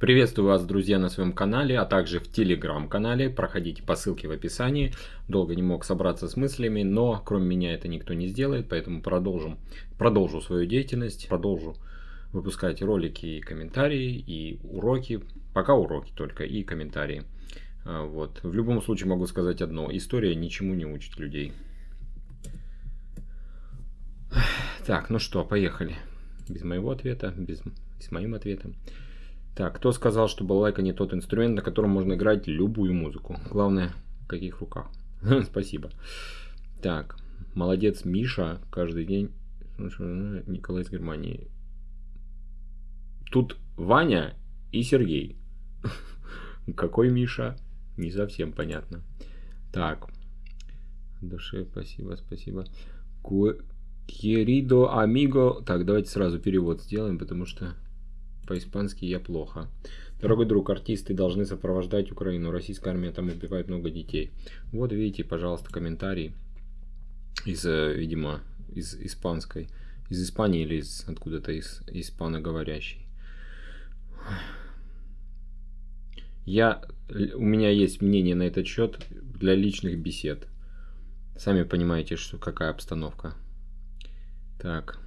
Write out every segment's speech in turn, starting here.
Приветствую вас, друзья, на своем канале, а также в телеграм-канале. Проходите по ссылке в описании. Долго не мог собраться с мыслями, но кроме меня это никто не сделает, поэтому продолжим, продолжу свою деятельность, продолжу выпускать ролики и комментарии, и уроки. Пока уроки только, и комментарии. А, вот. В любом случае могу сказать одно. История ничему не учит людей. Так, ну что, поехали. Без моего ответа, без, с моим ответом. Так, кто сказал, что балалайка не тот инструмент, на котором можно играть любую музыку? Главное, в каких руках. Спасибо. Так, молодец Миша, каждый день. Николай из Германии. Тут Ваня и Сергей. Какой Миша? Не совсем понятно. Так. Душе, спасибо, спасибо. Querido amigo. Так, давайте сразу перевод сделаем, потому что по-испански я плохо. Дорогой друг, артисты должны сопровождать Украину. Российская армия там убивает много детей. Вот видите, пожалуйста, комментарий из, э, видимо, из испанской, из Испании или из откуда-то из испаноговорящей. Я, у меня есть мнение на этот счет для личных бесед. Сами понимаете, что какая обстановка. Так.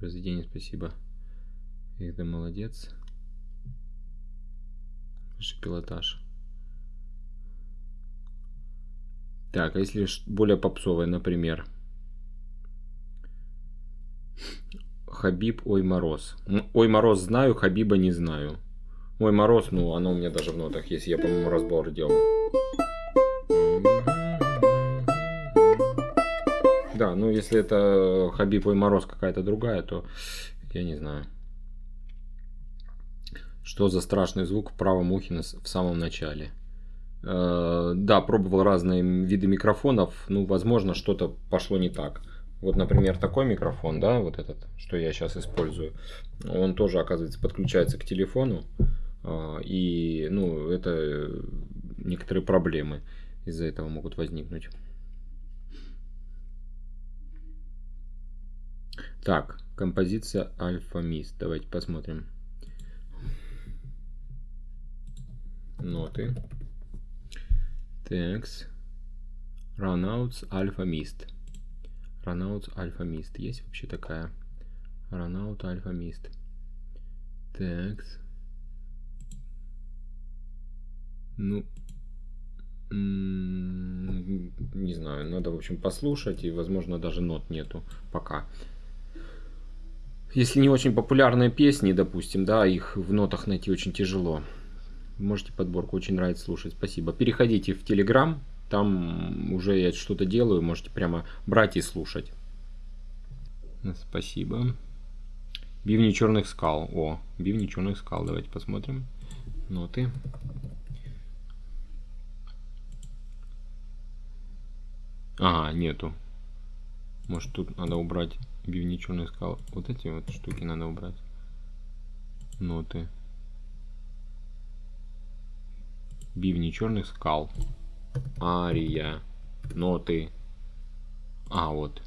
Разведение, спасибо. Это молодец. Высший пилотаж. Так, а если более попсовое, например. Хабиб Ой Мороз. Ой Мороз знаю, Хабиба не знаю. Ой Мороз, ну оно у меня даже в нотах есть. Я, по-моему, разбор делал. Да, ну если это Хабиб Ой Мороз какая-то другая, то я не знаю. Что за страшный звук в правом ухе в самом начале? Э, да, пробовал разные виды микрофонов. Ну, возможно, что-то пошло не так. Вот, например, такой микрофон, да, вот этот, что я сейчас использую, он тоже, оказывается, подключается к телефону. Э, и, ну, это некоторые проблемы из-за этого могут возникнуть. Так, композиция Альфа Мист. Давайте посмотрим. Ноты. Текст. Runouts Alpha Mist. Runouts Alpha Mist. Есть вообще такая? Runout Alpha Mist. Текст. Ну, не знаю, надо, в общем, послушать, и, возможно, даже нот нету пока. Если не очень популярные песни, допустим, да, их в нотах найти очень тяжело. Можете подборку, очень нравится слушать. Спасибо. Переходите в Телеграм, там уже я что-то делаю, можете прямо брать и слушать. Спасибо. Бивни черных скал. О, бивни черных скал. Давайте посмотрим. Ноты. Ага, нету. Может тут надо убрать бивни черных скал. Вот эти вот штуки надо убрать. Ноты. Бивни черных скал. Ария. Ноты. А, вот.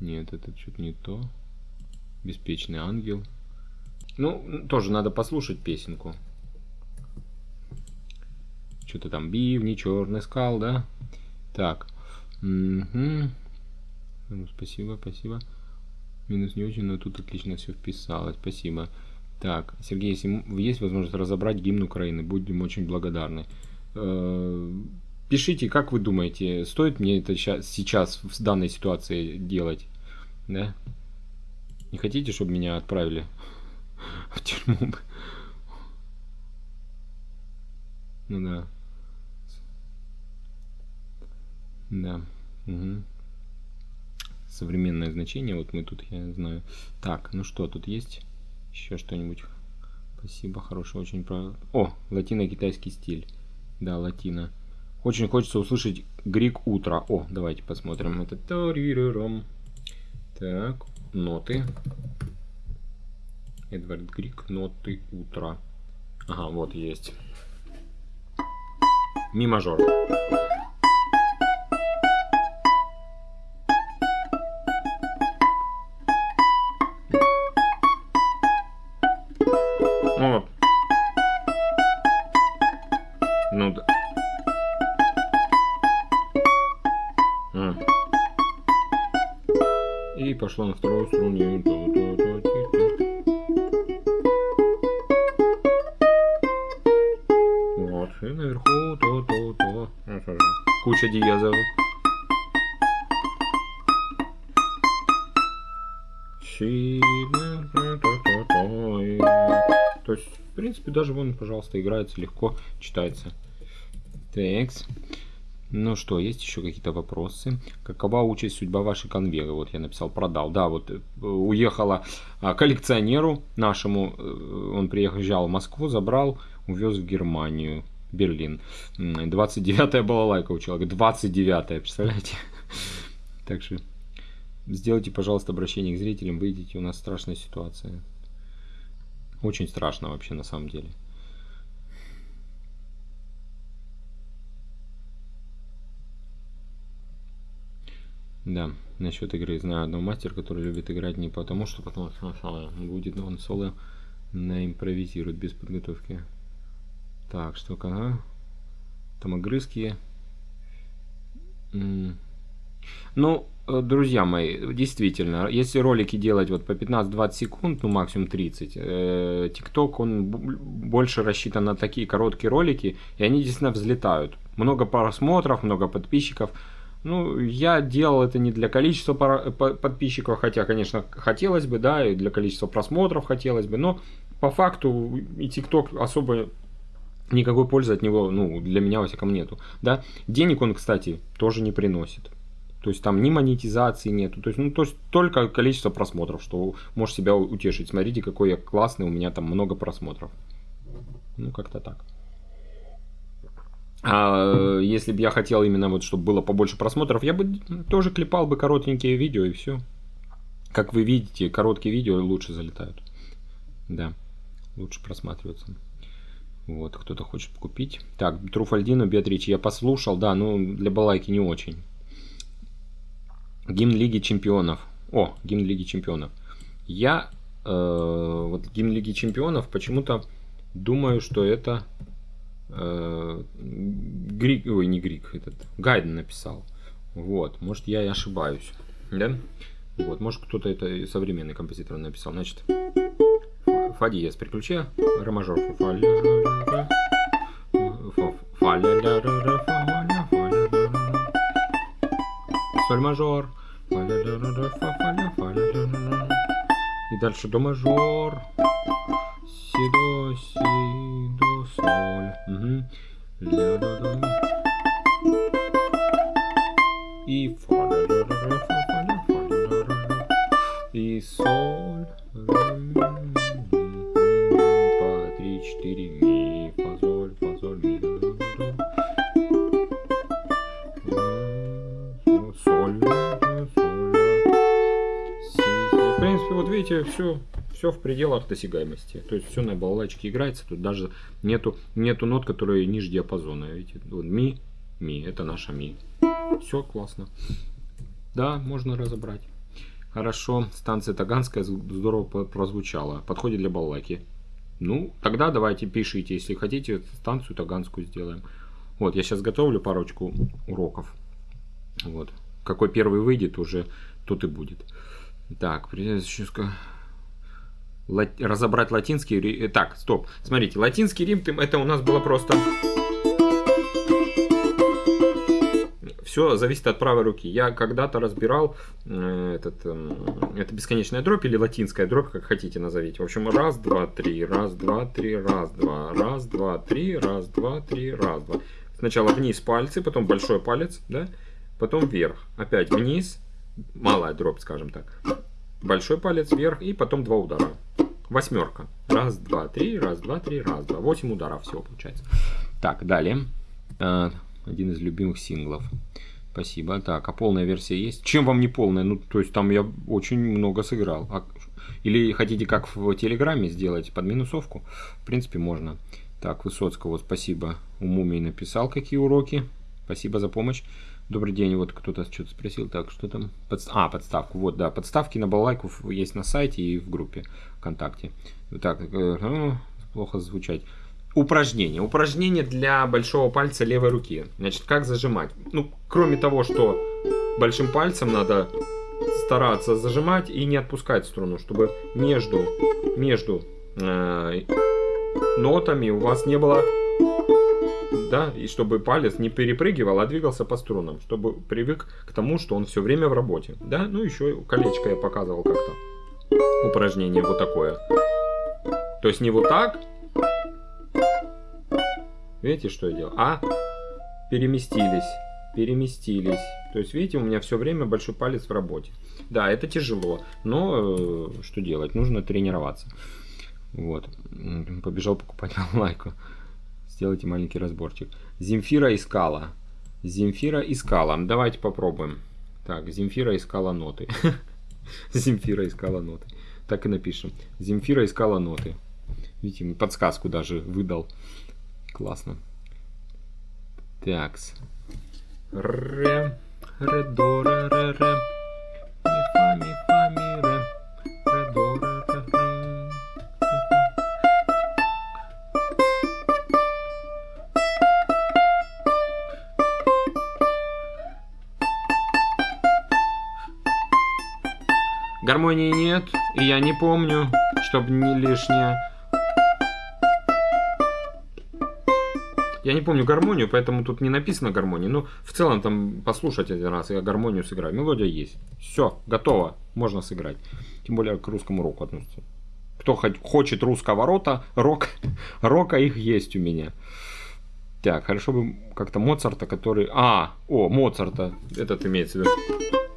Нет, это что-то не то. Беспечный ангел. Ну, тоже надо послушать песенку. Что-то там бивни, черный скал, да? Так. Угу. Спасибо, спасибо. Минус не очень, но тут отлично все вписалось. Спасибо. Так, Сергей, если есть возможность разобрать гимн Украины, будем очень благодарны. Э, пишите, как вы думаете, стоит мне это сейчас в данной ситуации делать? Да? Не хотите, чтобы меня отправили в тюрьму? Ну да. Да. Угу. Современное значение, вот мы тут, я знаю. Так, ну что, тут есть? Еще что-нибудь. Спасибо, хорошо, очень про... О, латино-китайский стиль. Да, латино. Очень хочется услышать Грик утро. О, давайте посмотрим. Это Так, ноты. Эдвард Грик, ноты утра. Ага, вот есть. Ми мажор. Пошла на вторую струну. Вот. И наверху то-то-то. Куча диезов. То есть, в принципе, даже вон, пожалуйста, играется легко, читается. Текст. Ну что, есть еще какие-то вопросы? Какова участь, судьба вашей конвейеры? Вот я написал, продал. Да, вот э, уехала а, коллекционеру нашему, э, он приезжал в Москву, забрал, увез в Германию, Берлин. 29-я была лайка у человека, 29-я, представляете? Так что сделайте, пожалуйста, обращение к зрителям, выйдите, у нас страшная ситуация. Очень страшно вообще на самом деле. Да, насчет игры знаю одного мастера, который любит играть не потому, что потому что будет он соло на импровизирует без подготовки. Так, что ага. Там огрызки. Ну, э, друзья мои, действительно, если ролики делать вот по 15-20 секунд, ну максимум 30, э, TikTok, он больше рассчитан на такие короткие ролики, и они действительно взлетают. Много просмотров, много подписчиков. Ну, я делал это не для количества подписчиков, хотя, конечно, хотелось бы, да, и для количества просмотров хотелось бы, но по факту и TikTok особо никакой пользы от него, ну, для меня, во всяком, нету, да. Денег он, кстати, тоже не приносит. То есть там ни монетизации нету, то есть, ну, то есть только количество просмотров, что можешь себя утешить. Смотрите, какой я классный, у меня там много просмотров. Ну, как-то так. А если бы я хотел именно вот, чтобы было побольше просмотров, я бы тоже клепал бы коротенькие видео и все. Как вы видите, короткие видео лучше залетают. Да, лучше просматриваются. Вот, кто-то хочет купить. Так, Труфальдину, Беатричи, я послушал, да, ну, для балайки не очень. Гимн Лиги Чемпионов. О, гимн Лиги Чемпионов. Я, э, вот гимн Лиги Чемпионов, почему-то думаю, что это э, Грик, ой, не Грик, этот Гайден написал. Вот, может я и ошибаюсь, да? Вот, может кто-то это современный композитор написал. Значит, фа диез при ключе, ре мажор, фа фа соль мажор, и дальше до мажор, си до, си соль. Угу. Ля, до, до, и фа, ля, ля, ля, фа, фа, фа, и соль, по три, четыре, ми, фа, соль, фа, соль, ми, до, до. Соль, соль, си, си. В принципе, вот видите, все все в пределах досягаемости. То есть все на балалайчике играется. Тут даже нету, нету нот, которые ниже диапазона. Видите? Вот ми, ми, это наша ми. Все классно. Да, можно разобрать. Хорошо, станция Таганская здорово прозвучала. Подходит для балалайки. Ну, тогда давайте пишите, если хотите, станцию Таганскую сделаем. Вот, я сейчас готовлю парочку уроков. Вот. Какой первый выйдет, уже тот и будет. Так, разобрать латинский Рим. Э, так, стоп. Смотрите, латинский Рим это у нас было просто... Все зависит от правой руки. Я когда-то разбирал э, этот, э, это бесконечная дробь или латинская дробь, как хотите назовите. В общем, раз, два, три, раз, два, три, раз, два, раз, два, три, раз, два, три, раз, два. Сначала вниз пальцы, потом большой палец, да, потом вверх. Опять вниз, малая дробь, скажем так. Большой палец вверх и потом два удара. Восьмерка. Раз, два, три, раз, два, три, раз, два. Восемь ударов всего получается. Так, далее. А, один из любимых синглов. Спасибо. Так, а полная версия есть? Чем вам не полная? Ну, то есть там я очень много сыграл. А, или хотите как в Телеграме сделать под минусовку? В принципе, можно. Так, Высоцкого спасибо. У Мумии написал, какие уроки. Спасибо за помощь. Добрый день, вот кто-то что-то спросил, так, что там? Подст... А, подставку, вот, да, подставки на балалайку есть на сайте и в группе ВКонтакте. Так, э, ну, плохо звучать. Упражнение. Упражнение для большого пальца левой руки. Значит, как зажимать? Ну, кроме того, что большим пальцем надо стараться зажимать и не отпускать струну, чтобы между, между э, нотами у вас не было, да, и чтобы палец не перепрыгивал, а двигался по струнам, чтобы привык к тому, что он все время в работе, да, ну еще колечко я показывал как-то, упражнение вот такое, то есть не вот так, видите, что я делал, а? Переместились, переместились, то есть видите, у меня все время большой палец в работе, да, это тяжело, но э, что делать, нужно тренироваться. Вот. Побежал покупать лайку. Сделайте маленький разборчик. Земфира искала. Земфира искала. Давайте попробуем. Так, Земфира искала ноты. Земфира искала ноты. Так и напишем. Земфира искала ноты. Видите, подсказку даже выдал. Классно. Такс. Ре, ре, до, ре, ре. Гармонии нет, и я не помню, чтобы не лишнее. Я не помню гармонию, поэтому тут не написано гармонии. Но в целом там послушать один раз, я гармонию сыграю. Мелодия есть. Все, готово, можно сыграть. Тем более к русскому року относится. Кто хоть хочет русского рота, рок, рока их есть у меня. Так, хорошо бы как-то Моцарта, который... А, о, Моцарта, этот имеется в виду.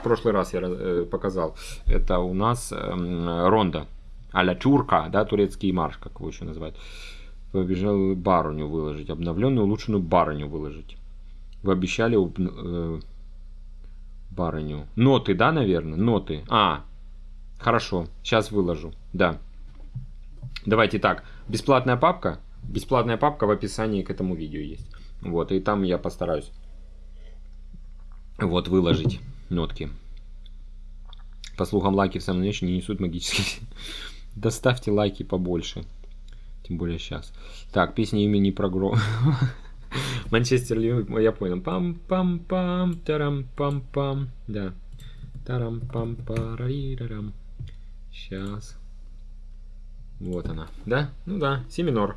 В прошлый раз я э, показал. Это у нас э, Ронда. а Чурка, да, турецкий марш, как его еще называют побежал барыню выложить, обновленную улучшенную барыню выложить. Вы обещали э, барыню. Ноты, да, наверное? Ноты. А, хорошо, сейчас выложу, да. Давайте так, бесплатная папка, бесплатная папка в описании к этому видео есть. Вот, и там я постараюсь вот выложить нотки. По слухам, лайки в самом начале не несут магических. Доставьте лайки побольше. Тем более сейчас. Так, песня имени про гро... Манчестер Ливерпуль, я понял. Пам-пам-пам, тарам-пам-пам. Да. Тарам-пам-парарирарам. Сейчас. Вот она. Да? Ну да, си минор.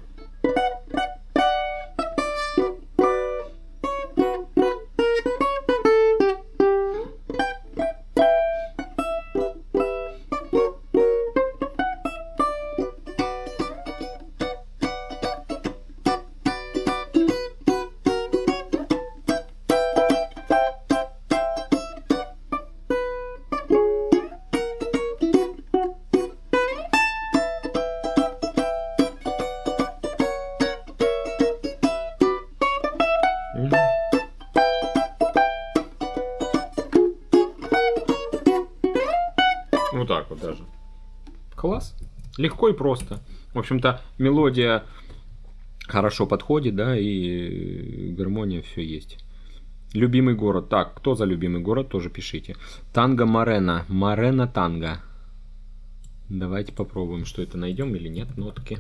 Легко и просто. В общем-то, мелодия хорошо подходит, да, и гармония все есть. Любимый город. Так, кто за любимый город, тоже пишите. Танго Марена. Марена Танго. Давайте попробуем, что это найдем или нет, нотки.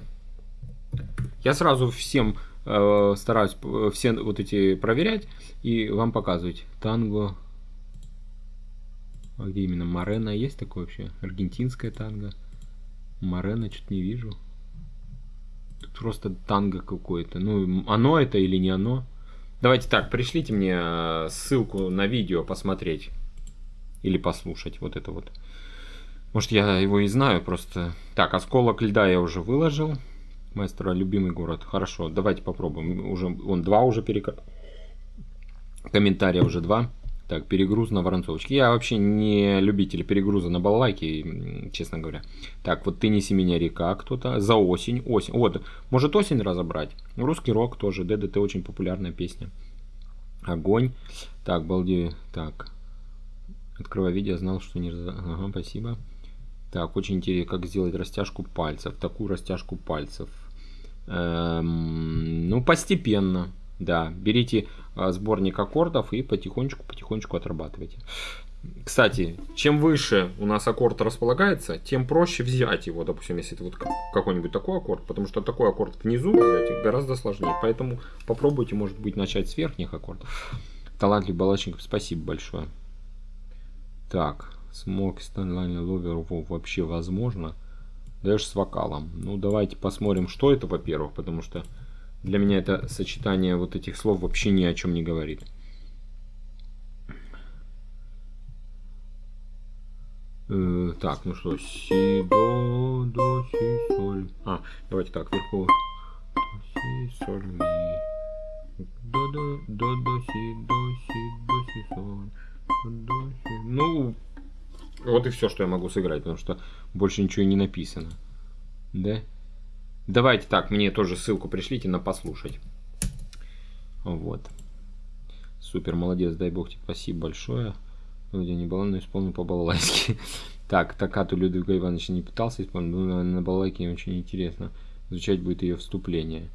Я сразу всем э, стараюсь э, все вот эти проверять и вам показывать. Танго а где именно? Морена есть такое вообще? Аргентинская танго. Морена что-то не вижу. Тут просто танго какое-то. Ну, оно это или не оно? Давайте так, пришлите мне э, ссылку на видео посмотреть. Или послушать вот это вот. Может, я его и знаю просто. Так, осколок льда я уже выложил. Маэстро, любимый город. Хорошо, давайте попробуем. Уже, он два уже перек... Комментария уже два. Так, перегруз на Воронцовочке. Я вообще не любитель перегруза на балалайке, честно говоря. Так, вот «Ты неси меня, река» кто-то. «За осень». Осень. Вот, может осень разобрать. Русский рок тоже. ДДТ очень популярная песня. Огонь. Так, балди. Так. Открывая видео, знал, что не... Ага, спасибо. Так, очень интересно, как сделать растяжку пальцев. Такую растяжку пальцев. Эм, ну, постепенно. Да, берите а, сборник аккордов и потихонечку-потихонечку отрабатывайте. Кстати, чем выше у нас аккорд располагается, тем проще взять его, допустим, если это вот какой-нибудь такой аккорд, потому что такой аккорд внизу взять гораздо сложнее. Поэтому попробуйте, может быть, начать с верхних аккордов. Талантливый балачников, спасибо большое. Так, смог Станлайн Ловер вообще возможно. Даже с вокалом. Ну, давайте посмотрим, что это, во-первых, потому что для меня это сочетание вот этих слов вообще ни о чем не говорит. Э, так, ну что, си, до, до, си, соль. А, давайте так, вверху. Си, соль, ми. До, до, до, до, си, до, си, до, си, соль. До, си. Ну, вот и все, что я могу сыграть, потому что больше ничего и не написано. Да? Давайте так, мне тоже ссылку пришлите на послушать. Вот. Супер, молодец, дай бог тебе спасибо большое. Вроде не было, но исполнил по-балалайски. Так, Такату Людвига Ивановича не пытался исполнить, но на балалайке очень интересно. Изучать будет ее вступление.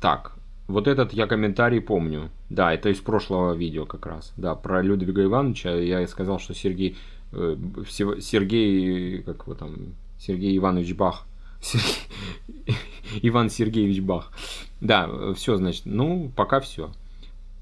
Так, вот этот я комментарий помню. Да, это из прошлого видео как раз. Да, про Людвига Ивановича я сказал, что Сергей... Э, Сергей... Как его там... Сергей Иванович Бах. Сергей, Иван Сергеевич Бах. Да, все, значит. Ну, пока все.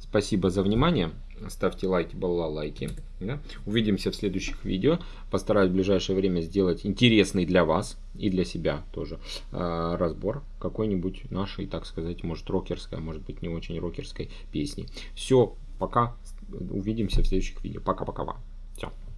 Спасибо за внимание ставьте лайки, балла лайки. Да? Увидимся в следующих видео. Постараюсь в ближайшее время сделать интересный для вас и для себя тоже э, разбор какой-нибудь нашей, так сказать, может рокерской, а может быть не очень рокерской песни. Все, пока. Увидимся в следующих видео. Пока-пока. Все.